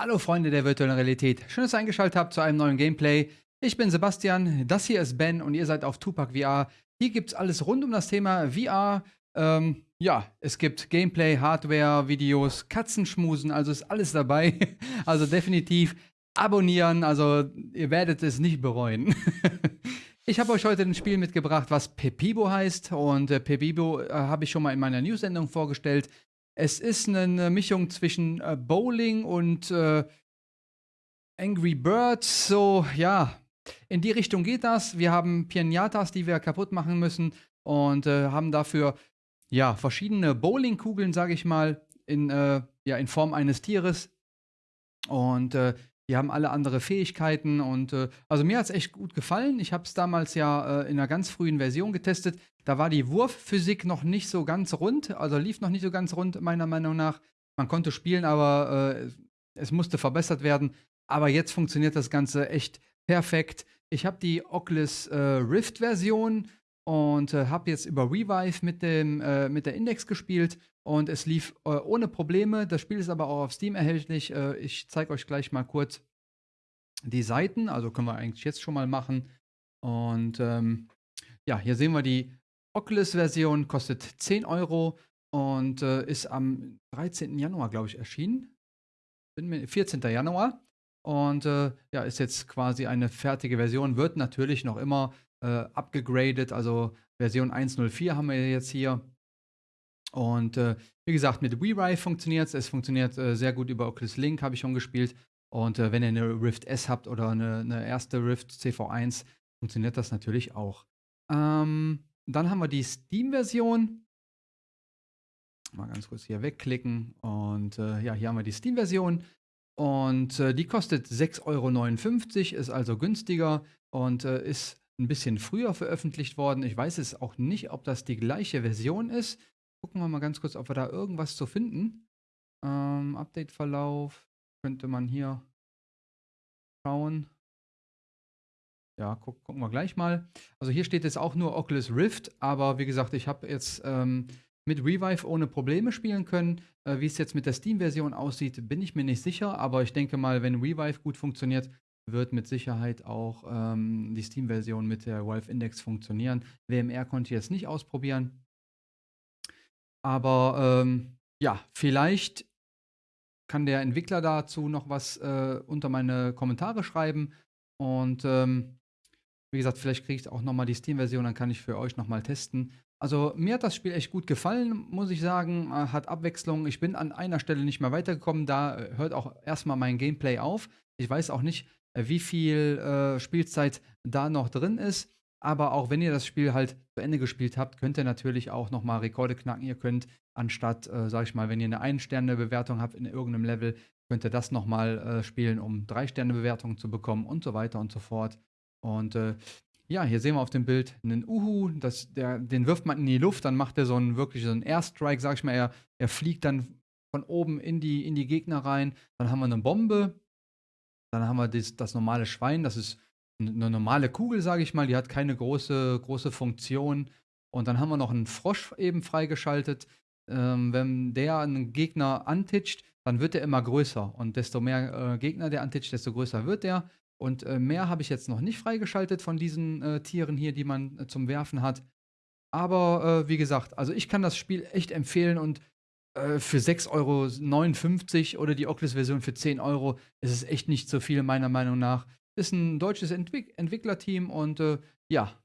Hallo Freunde der virtuellen Realität, schön, dass ihr eingeschaltet habt zu einem neuen Gameplay. Ich bin Sebastian, das hier ist Ben und ihr seid auf Tupac VR. Hier gibt es alles rund um das Thema VR. Ähm, ja, es gibt Gameplay, Hardware, Videos, Katzenschmusen, also ist alles dabei. Also definitiv abonnieren, also ihr werdet es nicht bereuen. Ich habe euch heute ein Spiel mitgebracht, was Pepibo heißt. Und äh, Pepibo äh, habe ich schon mal in meiner News-Sendung vorgestellt. Es ist eine Mischung zwischen äh, Bowling und äh, Angry Birds. So, ja, in die Richtung geht das. Wir haben Pianatas, die wir kaputt machen müssen und äh, haben dafür ja verschiedene Bowlingkugeln, sage ich mal, in, äh, ja, in Form eines Tieres. Und äh, die haben alle andere Fähigkeiten und äh, also mir hat es echt gut gefallen. Ich habe es damals ja äh, in einer ganz frühen Version getestet. Da war die Wurfphysik noch nicht so ganz rund, also lief noch nicht so ganz rund, meiner Meinung nach. Man konnte spielen, aber äh, es musste verbessert werden. Aber jetzt funktioniert das Ganze echt perfekt. Ich habe die Oculus äh, Rift Version und äh, habe jetzt über Revive mit, dem, äh, mit der Index gespielt und es lief äh, ohne Probleme. Das Spiel ist aber auch auf Steam erhältlich. Äh, ich zeige euch gleich mal kurz die Seiten, also können wir eigentlich jetzt schon mal machen. Und ähm, ja, hier sehen wir die Oculus-Version, kostet 10 Euro und äh, ist am 13. Januar, glaube ich, erschienen. 14. Januar. Und äh, ja, ist jetzt quasi eine fertige Version, wird natürlich noch immer äh. Also Version 1.04 haben wir jetzt hier. Und äh, wie gesagt, mit WeRive funktioniert es. Es funktioniert äh, sehr gut über Oculus Link, habe ich schon gespielt. Und äh, wenn ihr eine Rift S habt oder eine, eine erste Rift CV1, funktioniert das natürlich auch. Ähm, dann haben wir die Steam-Version. Mal ganz kurz hier wegklicken. Und äh, ja, hier haben wir die Steam-Version. Und äh, die kostet 6,59 Euro, ist also günstiger und äh, ist ein bisschen früher veröffentlicht worden. Ich weiß es auch nicht, ob das die gleiche Version ist. Gucken wir mal ganz kurz, ob wir da irgendwas zu finden. Ähm, Update-Verlauf könnte man hier schauen. Ja, guck, gucken wir gleich mal. Also hier steht jetzt auch nur Oculus Rift, aber wie gesagt, ich habe jetzt ähm, mit Revive ohne Probleme spielen können. Äh, wie es jetzt mit der Steam-Version aussieht, bin ich mir nicht sicher, aber ich denke mal, wenn Revive gut funktioniert, wird mit Sicherheit auch ähm, die Steam-Version mit der Valve Index funktionieren. WMR konnte ich jetzt nicht ausprobieren. Aber ähm, ja, vielleicht kann der Entwickler dazu noch was äh, unter meine Kommentare schreiben. Und ähm, wie gesagt, vielleicht kriege ich auch nochmal die Steam-Version, dann kann ich für euch nochmal testen. Also mir hat das Spiel echt gut gefallen, muss ich sagen. Äh, hat Abwechslung. Ich bin an einer Stelle nicht mehr weitergekommen. Da äh, hört auch erstmal mein Gameplay auf. Ich weiß auch nicht, äh, wie viel äh, Spielzeit da noch drin ist. Aber auch wenn ihr das Spiel halt zu Ende gespielt habt, könnt ihr natürlich auch nochmal Rekorde knacken. Ihr könnt anstatt, äh, sag ich mal, wenn ihr eine Ein-Sterne-Bewertung habt in irgendeinem Level, könnt ihr das nochmal äh, spielen, um Drei-Sterne-Bewertungen zu bekommen und so weiter und so fort. Und äh, ja, hier sehen wir auf dem Bild einen Uhu, das, der, den wirft man in die Luft, dann macht er so einen wirklich so einen Airstrike, sag ich mal, er, er fliegt dann von oben in die, in die Gegner rein. Dann haben wir eine Bombe, dann haben wir das, das normale Schwein, das ist eine normale Kugel, sage ich mal, die hat keine große, große Funktion. Und dann haben wir noch einen Frosch eben freigeschaltet. Ähm, wenn der einen Gegner antitscht, dann wird er immer größer. Und desto mehr äh, Gegner der antitscht, desto größer wird er. Und äh, mehr habe ich jetzt noch nicht freigeschaltet von diesen äh, Tieren hier, die man äh, zum Werfen hat. Aber äh, wie gesagt, also ich kann das Spiel echt empfehlen und äh, für 6,59 Euro oder die Oculus-Version für 10 Euro ist es echt nicht so viel, meiner Meinung nach. Ist ein deutsches Entwick Entwicklerteam und ja,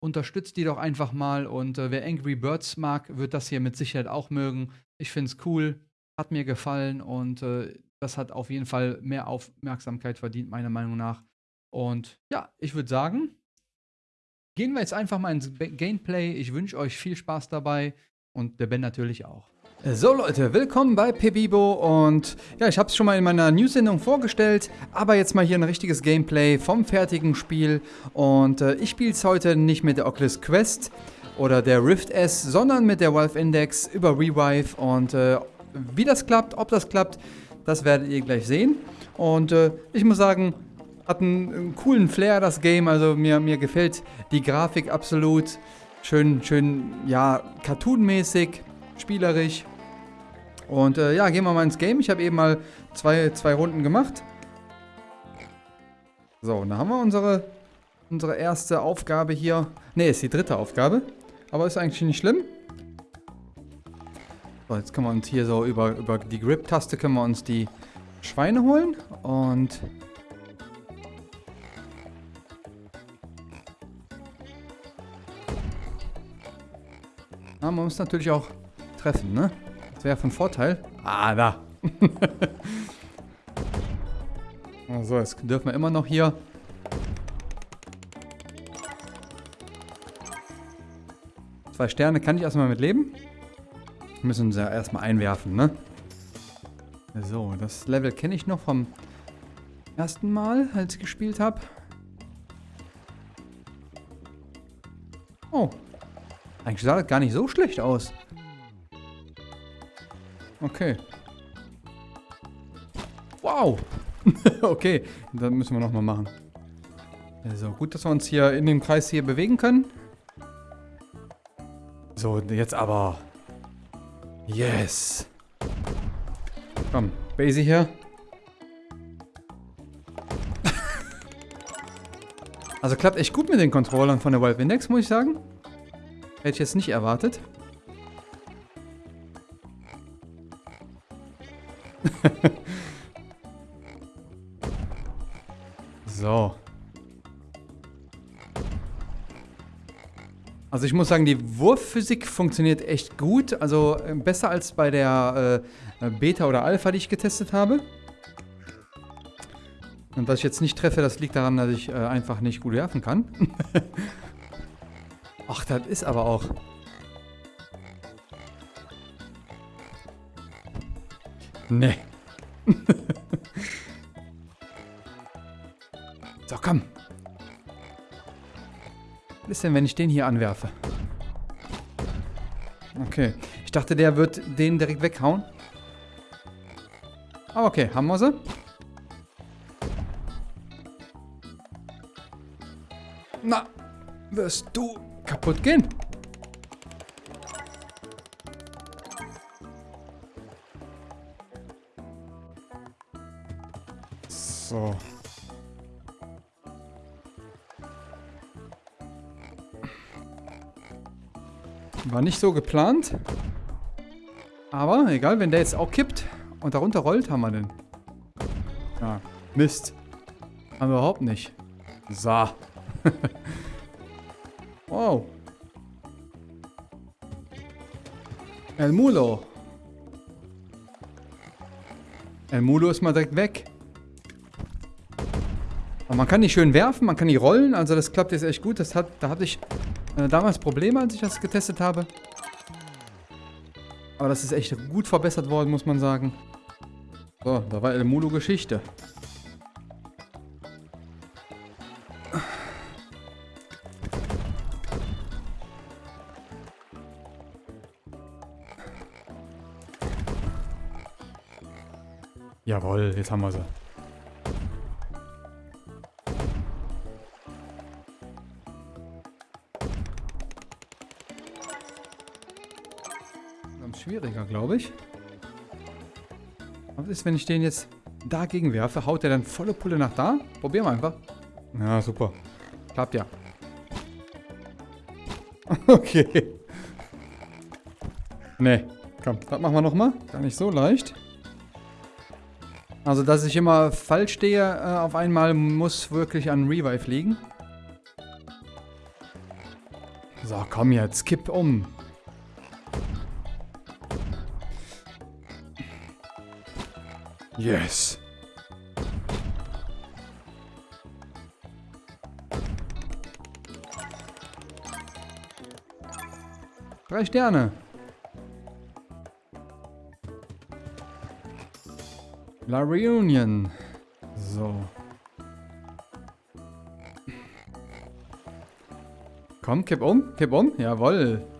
unterstützt die doch einfach mal. Und äh, wer Angry Birds mag, wird das hier mit Sicherheit auch mögen. Ich finde es cool, hat mir gefallen und äh, das hat auf jeden Fall mehr Aufmerksamkeit verdient, meiner Meinung nach. Und ja, ich würde sagen, gehen wir jetzt einfach mal ins Gameplay. Ich wünsche euch viel Spaß dabei und der Ben natürlich auch. So Leute, willkommen bei Pebibo und ja, ich habe es schon mal in meiner News-Sendung vorgestellt, aber jetzt mal hier ein richtiges Gameplay vom fertigen Spiel und äh, ich spiele es heute nicht mit der Oculus Quest oder der Rift S, sondern mit der Valve Index über Revive und äh, wie das klappt, ob das klappt, das werdet ihr gleich sehen und äh, ich muss sagen, hat einen, einen, coolen Flair das Game, also mir, mir gefällt die Grafik absolut, schön, schön, ja, cartoonmäßig spielerisch. Und äh, ja, gehen wir mal ins Game. Ich habe eben mal zwei, zwei Runden gemacht. So, und dann haben wir unsere, unsere erste Aufgabe hier. Ne, ist die dritte Aufgabe. Aber ist eigentlich nicht schlimm. So, jetzt können wir uns hier so über, über die Grip-Taste können wir uns die Schweine holen. Und... Ah, man muss natürlich auch treffen, ne? Das wäre von Vorteil. Ah, da. so, jetzt dürfen wir immer noch hier... Zwei Sterne kann ich erstmal mit leben. Müssen sie ja erstmal einwerfen, ne? So, das Level kenne ich noch vom ersten Mal, als ich gespielt habe. Oh. Eigentlich sah das gar nicht so schlecht aus. Okay. Wow. okay, dann müssen wir nochmal machen. Also gut, dass wir uns hier in dem Kreis hier bewegen können. So, jetzt aber. Yes. Komm, Basie hier. also klappt echt gut mit den Controllern von der Valve Index, muss ich sagen. Hätte ich jetzt nicht erwartet. So. Also ich muss sagen, die Wurfphysik funktioniert echt gut. Also äh, besser als bei der äh, Beta oder Alpha, die ich getestet habe. Und dass ich jetzt nicht treffe, das liegt daran, dass ich äh, einfach nicht gut werfen kann. Ach, das ist aber auch... Nee. Ist denn, wenn ich den hier anwerfe? Okay. Ich dachte, der wird den direkt weghauen. Aber okay, haben wir sie. Na, wirst du kaputt gehen? War nicht so geplant. Aber egal, wenn der jetzt auch kippt und darunter rollt, haben wir den. Ja, Mist. Haben wir überhaupt nicht. So. wow. El Mulo. El Mulo ist mal direkt weg. Aber man kann die schön werfen, man kann die rollen. Also das klappt jetzt echt gut. Das hat, da hatte ich äh, damals Probleme, als ich das getestet habe. Aber das ist echt gut verbessert worden, muss man sagen. So, da war El Mulo Geschichte. Jawohl, jetzt haben wir sie. Schwieriger, glaube ich. Was ist, wenn ich den jetzt dagegen werfe? Haut der dann volle Pulle nach da? Probieren wir einfach. Ja, super. Klappt ja. Okay. Nee, komm, das machen wir nochmal. Gar nicht so leicht. Also, dass ich immer falsch stehe äh, auf einmal, muss wirklich an Revive liegen. So, komm jetzt, kipp um. Yes. Drei Sterne. La Reunion. So. Komm, kipp um, kipp um. Jawoll.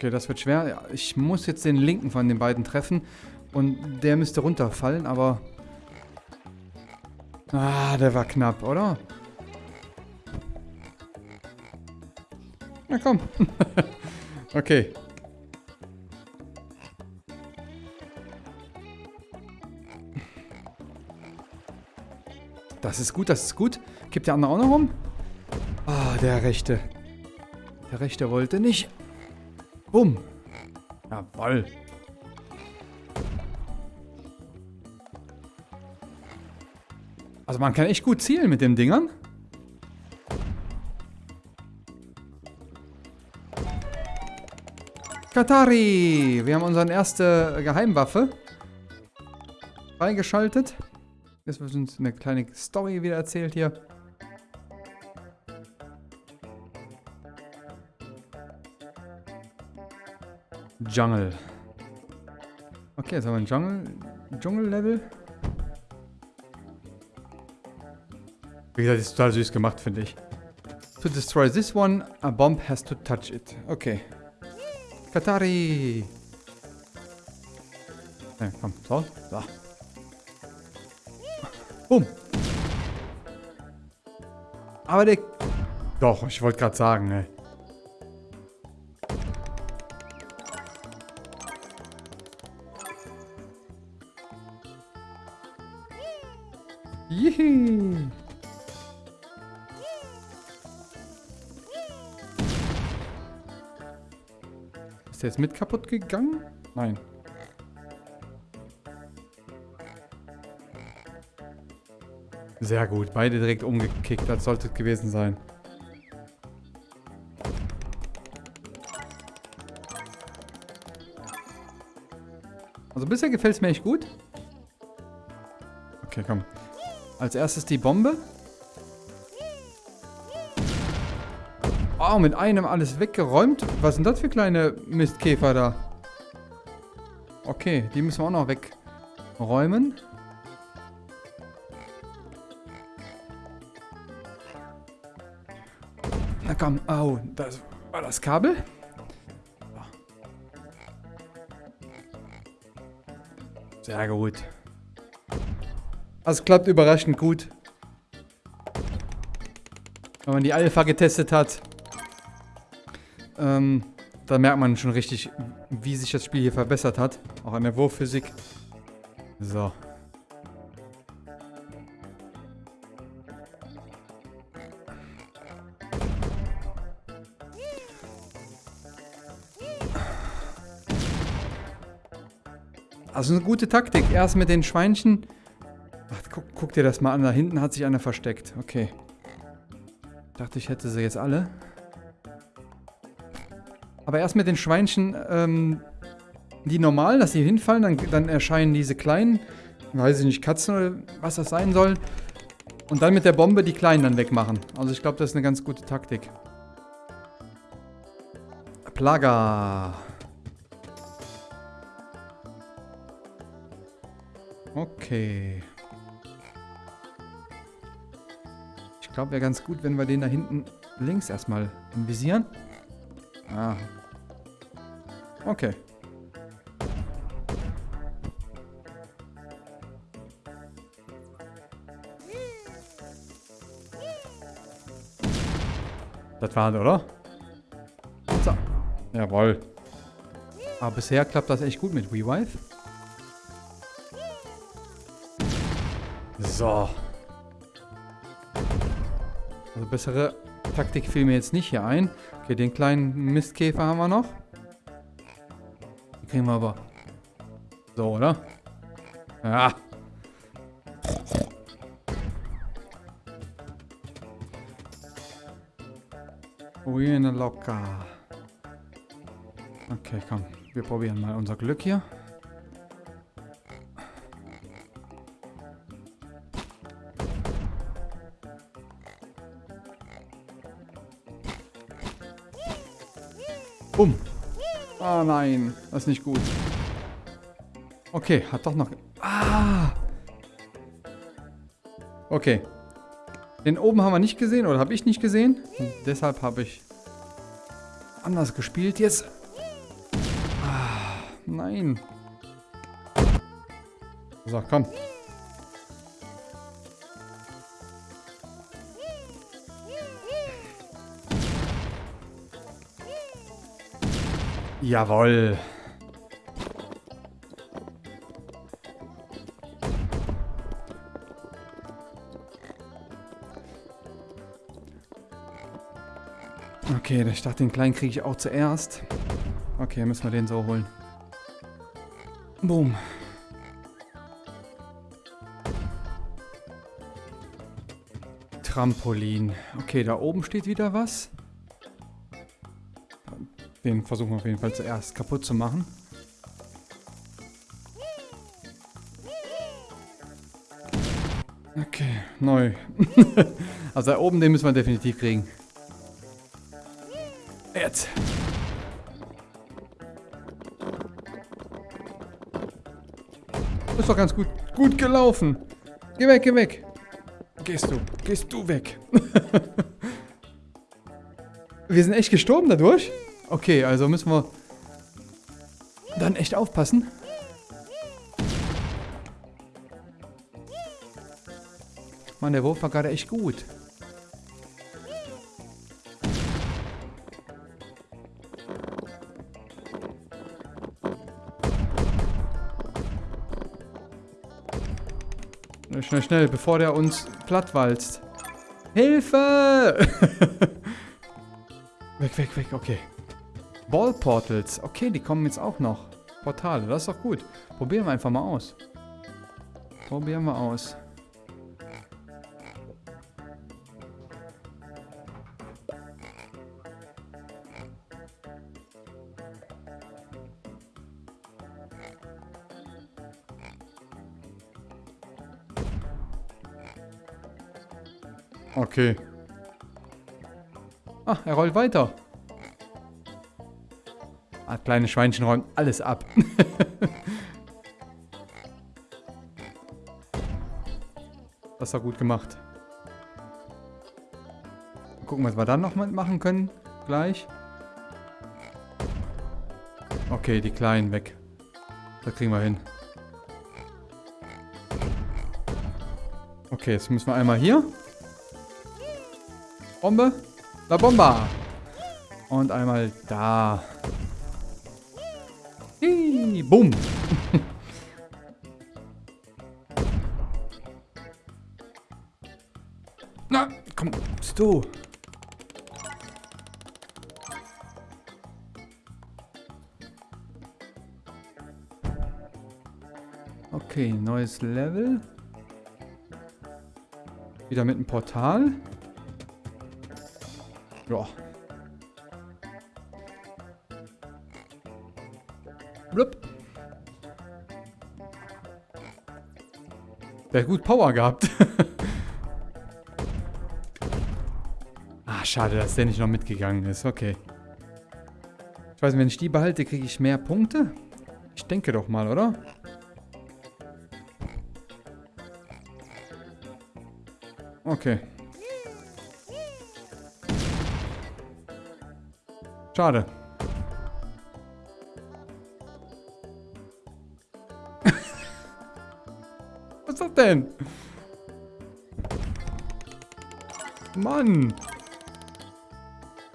Okay, das wird schwer. Ich muss jetzt den linken von den beiden treffen. Und der müsste runterfallen, aber... Ah, der war knapp, oder? Na komm. okay. Das ist gut, das ist gut. Kippt der andere auch noch rum? Ah, der Rechte. Der Rechte wollte nicht. Bumm. Jawoll. Also man kann echt gut zielen mit den Dingern. Katari! Wir haben unsere erste Geheimwaffe freigeschaltet. Jetzt wird uns eine kleine Story wieder erzählt hier. Jungle. Okay, jetzt haben wir ein Jungle, Dschungel-Level. Wie gesagt, ist total süß gemacht, finde ich. To destroy this one, a bomb has to touch it. Okay. Katari! Ja, komm, so, so. Boom. Aber der... Doch, ich wollte gerade sagen, ne. Jetzt mit kaputt gegangen? Nein. Sehr gut. Beide direkt umgekickt. Das sollte es gewesen sein. Also bisher gefällt es mir echt gut. Okay, komm. Als erstes die Bombe. Oh, mit einem alles weggeräumt. Was sind das für kleine Mistkäfer da? Okay, die müssen wir auch noch wegräumen. Na komm, oh, das war das Kabel. Sehr gut. Das klappt überraschend gut. Wenn man die Alpha getestet hat, ähm, da merkt man schon richtig, wie sich das Spiel hier verbessert hat. Auch an der Wurfphysik. So. Also eine gute Taktik. Erst mit den Schweinchen. Ach, guck, guck, dir das mal an. Da hinten hat sich einer versteckt. Okay. Dachte, ich hätte sie jetzt alle. Aber erst mit den Schweinchen, ähm, die normal, dass sie hinfallen, dann, dann erscheinen diese kleinen, weiß ich nicht, Katzen oder was das sein soll. Und dann mit der Bombe die kleinen dann wegmachen. Also ich glaube, das ist eine ganz gute Taktik. Plaga. Okay. Ich glaube, wäre ganz gut, wenn wir den da hinten links erstmal invisieren. Ah. Okay. Das war's, oder? So. Jawohl. Aber bisher klappt das echt gut mit WeWife. So. Also bessere Taktik fiel mir jetzt nicht hier ein. Okay, den kleinen Mistkäfer haben wir noch. Kriegen wir aber. So, oder? Ja. Ruine locker. Okay, komm. Wir probieren mal unser Glück hier. Bumm. Ah, nein. Das ist nicht gut. Okay, hat doch noch... Ah! Okay. Den oben haben wir nicht gesehen, oder habe ich nicht gesehen. Und deshalb habe ich anders gespielt. Jetzt... Ah, nein. So, komm. Jawoll. Okay, ich dachte, den kleinen kriege ich auch zuerst. Okay, müssen wir den so holen. Boom. Trampolin. Okay, da oben steht wieder was. Den versuchen wir auf jeden Fall zuerst kaputt zu machen. Okay, neu. also da oben, den müssen wir definitiv kriegen. Jetzt. Ist doch ganz gut, gut gelaufen. Geh weg, geh weg. Gehst du, gehst du weg. wir sind echt gestorben dadurch? Okay, also müssen wir dann echt aufpassen. Mann, der Wurf war gerade echt gut. Schnell, schnell, bevor der uns plattwalzt. Hilfe! weg, weg, weg, okay. Ball Portals. Okay, die kommen jetzt auch noch. Portale, das ist doch gut. Probieren wir einfach mal aus. Probieren wir aus. Okay. Ah, er rollt weiter. Kleine Schweinchen räumen alles ab. das war gut gemacht. Mal gucken, was wir dann noch machen können. Gleich. Okay, die Kleinen weg. Das kriegen wir hin. Okay, jetzt müssen wir einmal hier. Bombe. La Bomba. Und einmal da. Bumm. Na, komm, bist du. Okay, neues Level. Wieder mit einem Portal. Ja. Der hat gut Power gehabt. ah, schade, dass der nicht noch mitgegangen ist. Okay. Ich weiß nicht, wenn ich die behalte, kriege ich mehr Punkte? Ich denke doch mal, oder? Okay. Schade. Denn? Mann.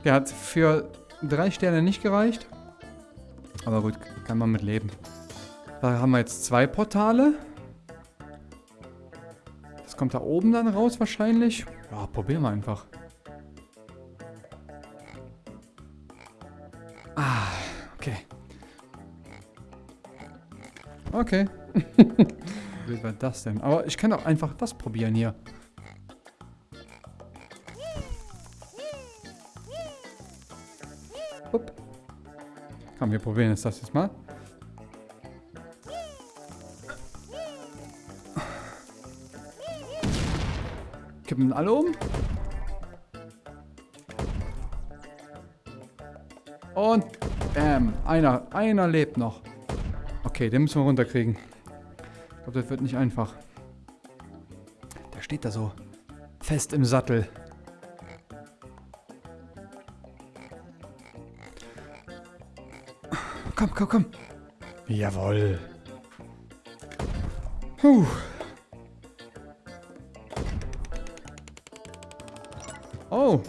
Der hat für drei Sterne nicht gereicht. Aber gut, kann man mit leben. Da haben wir jetzt zwei Portale. Das kommt da oben dann raus wahrscheinlich. Ja, probieren wir einfach. Ah, okay. Okay. Wie war das denn? Aber ich kann auch einfach das probieren hier. Upp. Komm, wir probieren jetzt das jetzt mal. Kippen alle um. Und bam. Einer, einer lebt noch. Okay, den müssen wir runterkriegen. Glaube, das wird nicht einfach. Der steht da so fest im Sattel. Komm, komm, komm. Jawohl. Puh. Oh.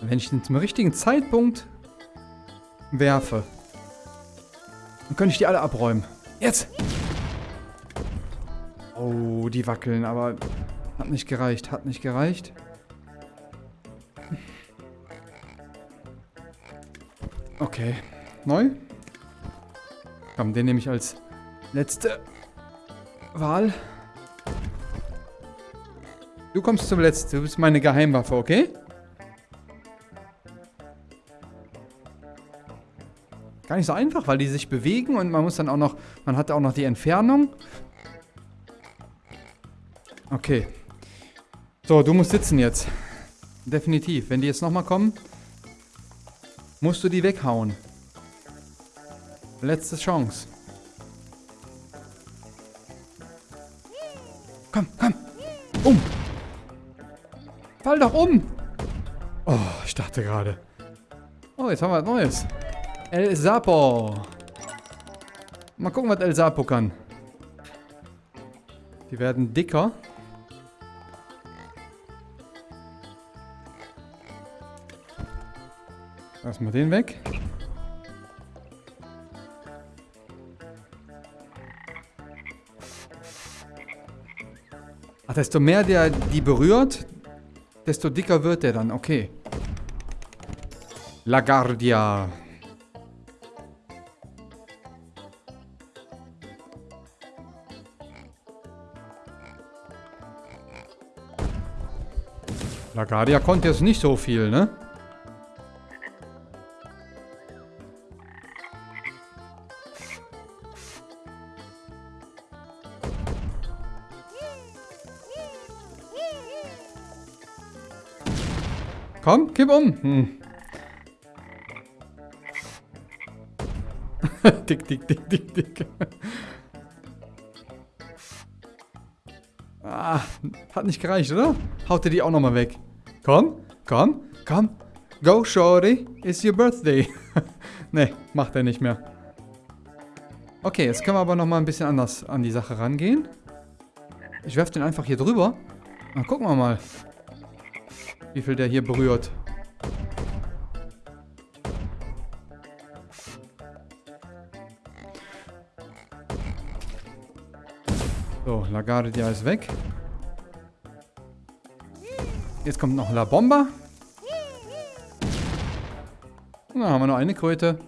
Wenn ich den zum richtigen Zeitpunkt werfe, dann könnte ich die alle abräumen. Jetzt! Oh, die wackeln, aber hat nicht gereicht, hat nicht gereicht. Okay. Neu? Komm, den nehme ich als letzte Wahl. Du kommst zum letzten. Du bist meine Geheimwaffe, okay? Gar nicht so einfach, weil die sich bewegen und man muss dann auch noch, man hat auch noch die Entfernung. Okay. So, du musst sitzen jetzt. Definitiv. Wenn die jetzt nochmal kommen, musst du die weghauen. Letzte Chance. Komm, komm. Um. Fall doch um. Oh, ich dachte gerade. Oh, jetzt haben wir was Neues. El Sapo. Mal gucken, was El Sapo kann. Die werden dicker. Lassen wir den weg. Ach, desto mehr der die berührt, desto dicker wird der dann. Okay. Lagardia. Lagadia konnte jetzt nicht so viel, ne? Komm, kipp um. Hm. dick, dick, dick, dick, dick. ah, hat nicht gereicht, oder? Haut ihr die auch nochmal weg. Komm, komm, komm. Go, Shorty. It's your birthday. ne, macht er nicht mehr. Okay, jetzt können wir aber nochmal ein bisschen anders an die Sache rangehen. Ich werfe den einfach hier drüber. Dann gucken wir mal, wie viel der hier berührt. So, Lagardia ist weg. Jetzt kommt noch La Bomba. Da haben wir noch eine Kröte.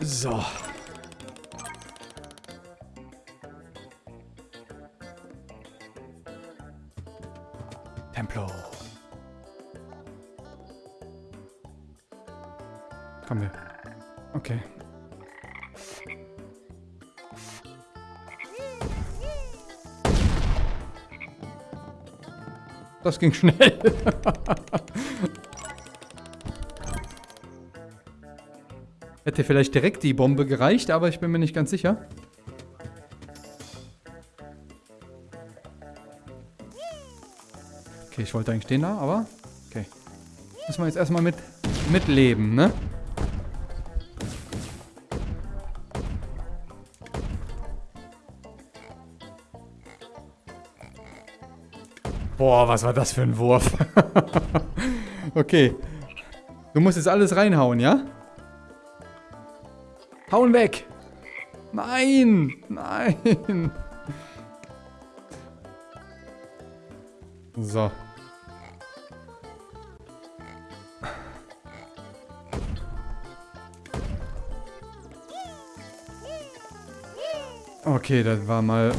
So. Das ging schnell. Hätte vielleicht direkt die Bombe gereicht, aber ich bin mir nicht ganz sicher. Okay, ich wollte eigentlich den da, aber... Okay. Müssen wir jetzt erstmal mit mitleben, ne? Boah, was war das für ein Wurf? okay. Du musst jetzt alles reinhauen, ja? Hauen weg! Nein! Nein! So. Okay, das war mal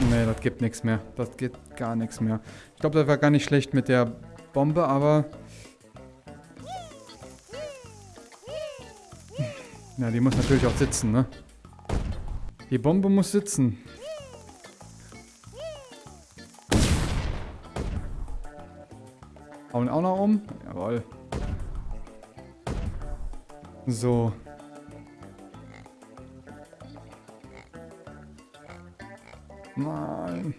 Nee, das gibt nichts mehr. Das geht gar nichts mehr. Ich glaube, das war gar nicht schlecht mit der Bombe, aber... Ja, die muss natürlich auch sitzen, ne? Die Bombe muss sitzen. Hauen auch noch um. Jawohl. So. Nein.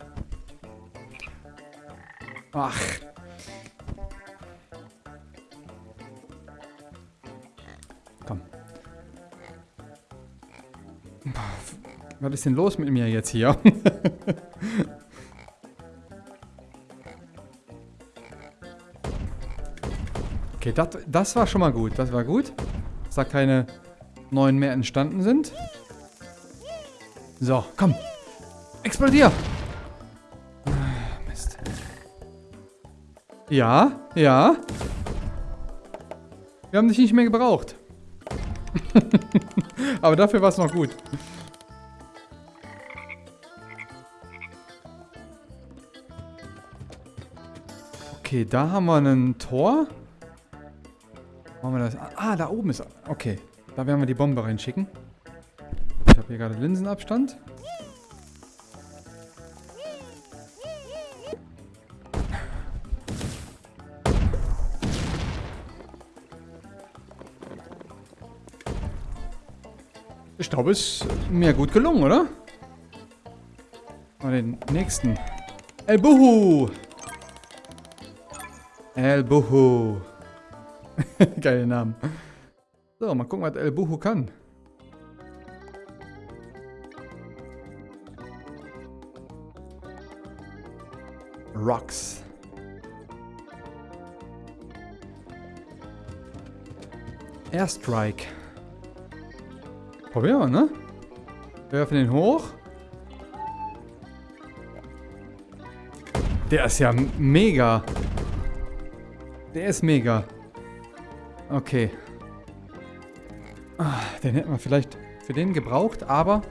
Ach. Komm. Was ist denn los mit mir jetzt hier? Okay, das, das war schon mal gut. Das war gut. Dass da keine neuen mehr entstanden sind. So, komm. Explodier! Mist. Ja, ja. Wir haben dich nicht mehr gebraucht. Aber dafür war es noch gut. Okay, da haben wir ein Tor. Machen wir das. Ah, da oben ist. Okay, da werden wir die Bombe reinschicken. Ich habe hier gerade Linsenabstand. Glaube, es ist mir gut gelungen, oder? Mal den nächsten. El Buhu! El Buhu. Geile Namen. So, mal gucken, was El Buhu kann. Rocks. Airstrike. Probieren wir, ne? Werfen den hoch. Der ist ja mega. Der ist mega. Okay. Ah, den hätten wir vielleicht für den gebraucht, aber...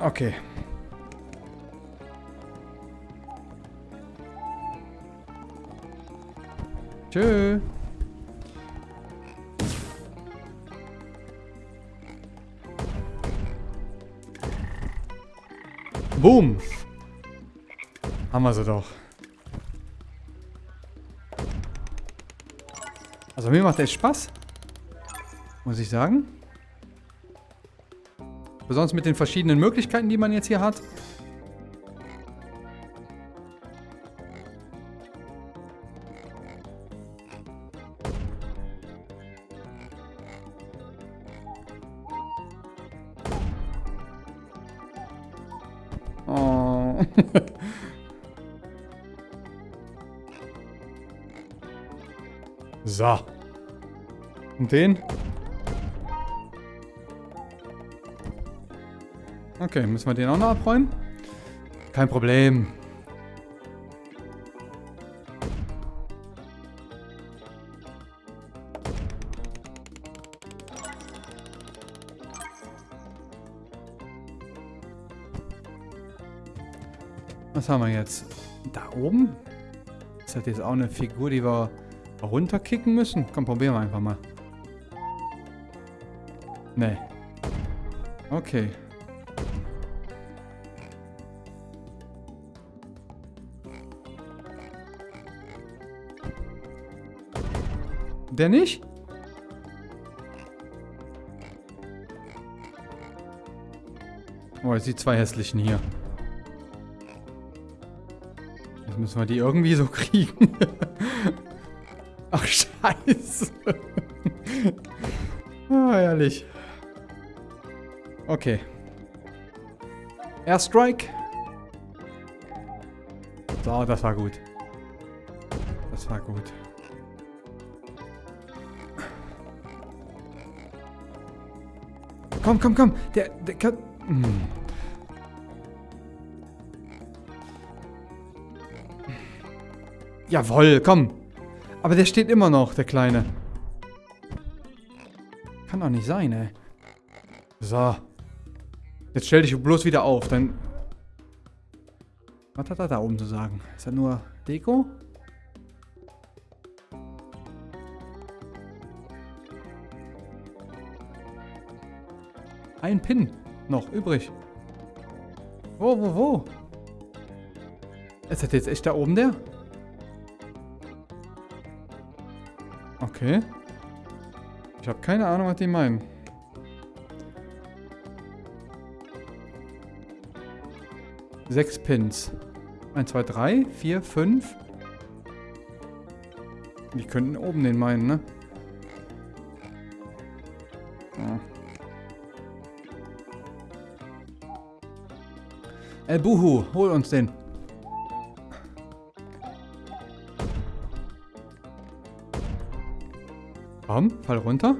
Okay. Tschö. Boom. Haben wir sie doch. Also mir macht das Spaß. Muss ich sagen. Besonders mit den verschiedenen Möglichkeiten, die man jetzt hier hat. So. Und den? Okay, müssen wir den auch noch abräumen? Kein Problem. Was haben wir jetzt? Da oben? Ist das jetzt auch eine Figur, die wir runterkicken müssen? Komm, probieren wir einfach mal. Nee. Okay. Der nicht? Oh, jetzt die zwei hässlichen hier. Jetzt müssen wir die irgendwie so kriegen. Scheiße. ah, herrlich. Okay. Airstrike. So, das war gut. Das war gut. Komm, komm, komm. Der, der kann... Hm. Jawoll, komm. Aber der steht immer noch, der Kleine. Kann doch nicht sein, ey. So. Jetzt stell dich bloß wieder auf, dann... Was hat er da oben zu sagen? Ist er nur Deko? Ein Pin noch übrig. Wo, wo, wo? Ist das jetzt echt da oben der? Okay. Ich habe keine Ahnung, was die meinen. Sechs Pins. 1, 2, 3, 4, 5. Die könnten oben den meinen, ne? Ja. El Buhu, hol uns den. Komm, fall runter.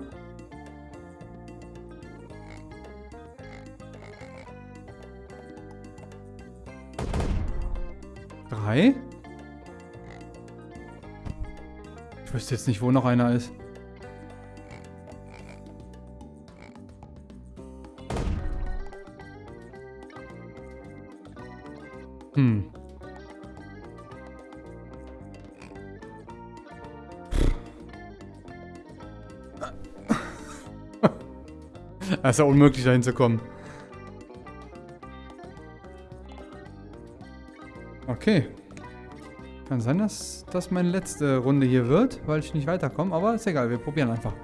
Drei. Ich wüsste jetzt nicht, wo noch einer ist. Es ist ja unmöglich, da hinzukommen. Okay. Kann sein, dass das meine letzte Runde hier wird, weil ich nicht weiterkomme, aber ist egal, wir probieren einfach.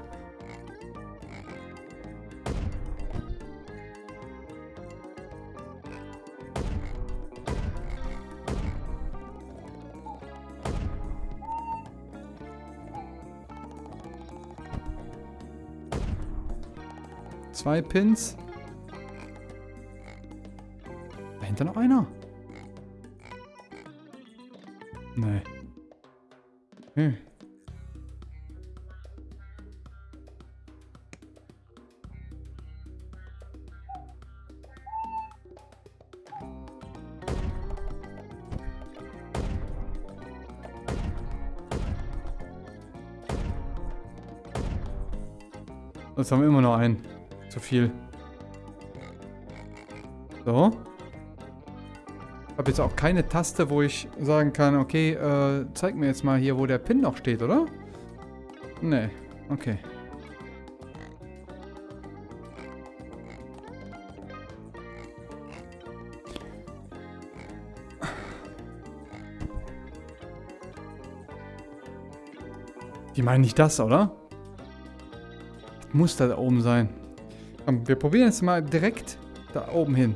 Zwei Pins. Dahinter noch einer. Nee. Hm. Jetzt haben wir immer noch einen. Zu viel. So. Ich habe jetzt auch keine Taste, wo ich sagen kann, okay, äh, zeig mir jetzt mal hier, wo der Pin noch steht, oder? Nee, okay. Die meinen nicht das, oder? Muss da oben sein. Komm, wir probieren jetzt mal direkt da oben hin.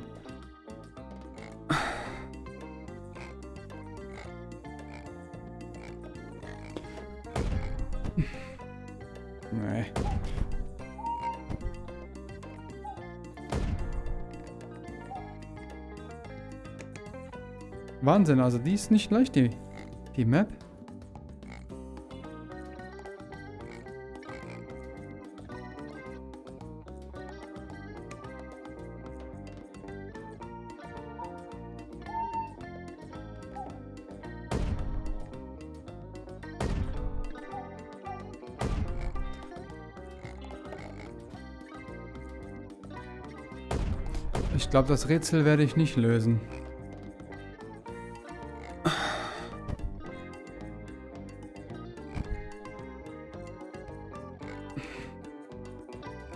Nee. Wahnsinn, also die ist nicht leicht, die, die Map. Glaube, das Rätsel werde ich nicht lösen.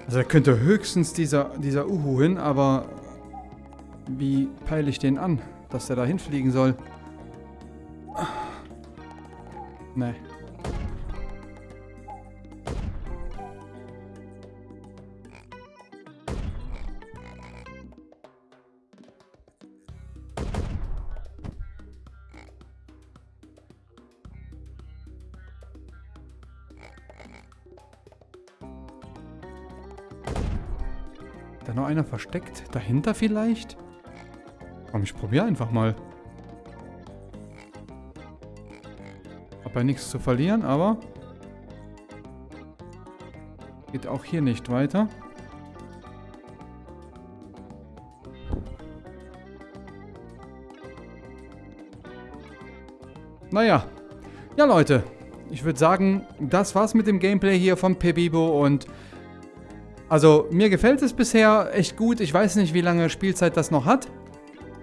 Also da könnte höchstens dieser, dieser Uhu hin, aber wie peile ich den an, dass der da hinfliegen soll? Nee. Noch einer versteckt? Dahinter vielleicht? Komm, ich probiere einfach mal. Hab ja nichts zu verlieren, aber... Geht auch hier nicht weiter. Naja. Ja, Leute. Ich würde sagen, das war's mit dem Gameplay hier von Pebibo und also mir gefällt es bisher echt gut. Ich weiß nicht, wie lange Spielzeit das noch hat.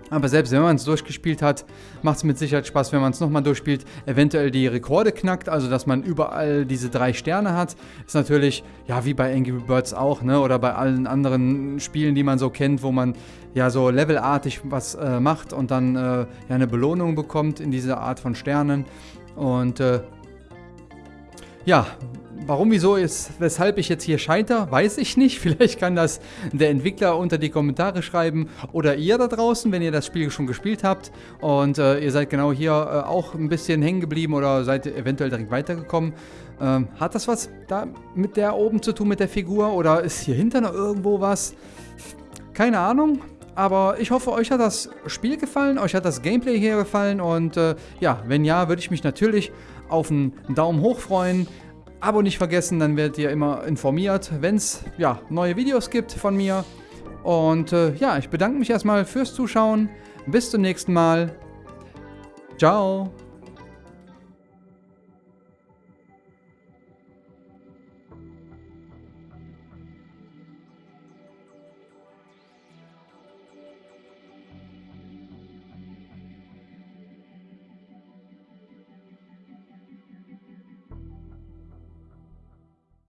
Aber selbst wenn man es durchgespielt hat, macht es mit Sicherheit Spaß, wenn man es nochmal durchspielt. Eventuell die Rekorde knackt, also dass man überall diese drei Sterne hat. Ist natürlich, ja, wie bei Angry Birds auch, ne? Oder bei allen anderen Spielen, die man so kennt, wo man ja so levelartig was äh, macht und dann äh, ja eine Belohnung bekommt in dieser Art von Sternen. Und äh, ja, Warum, wieso ist, weshalb ich jetzt hier scheitere, weiß ich nicht. Vielleicht kann das der Entwickler unter die Kommentare schreiben oder ihr da draußen, wenn ihr das Spiel schon gespielt habt und äh, ihr seid genau hier äh, auch ein bisschen hängen geblieben oder seid eventuell direkt weitergekommen. Ähm, hat das was da mit der oben zu tun, mit der Figur oder ist hier hinter noch irgendwo was? Keine Ahnung. Aber ich hoffe, euch hat das Spiel gefallen, euch hat das Gameplay hier gefallen und äh, ja, wenn ja, würde ich mich natürlich auf einen Daumen hoch freuen Abo nicht vergessen, dann werdet ihr immer informiert, wenn es ja, neue Videos gibt von mir. Und äh, ja, ich bedanke mich erstmal fürs Zuschauen. Bis zum nächsten Mal. Ciao.